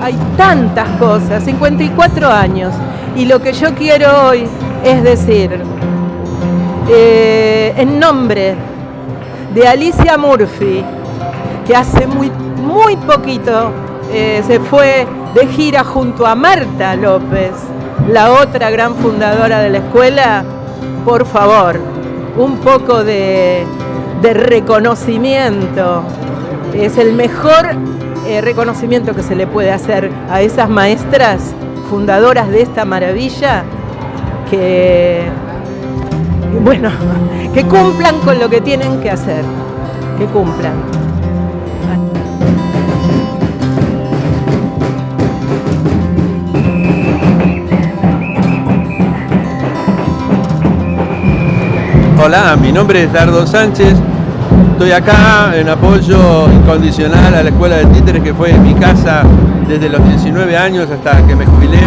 Hay tantas cosas, 54 años, y lo que yo quiero hoy es decir, eh, en nombre de Alicia Murphy, que hace muy, muy poquito eh, se fue de gira junto a Marta López, la otra gran fundadora de la escuela, por favor, un poco de, de reconocimiento. Es el mejor eh, reconocimiento que se le puede hacer a esas maestras fundadoras de esta maravilla que, bueno, que cumplan con lo que tienen que hacer, que cumplan. Hola, mi nombre es Dardo Sánchez, Estoy acá en apoyo incondicional a la Escuela de Títeres, que fue mi casa desde los 19 años hasta que me jubilé.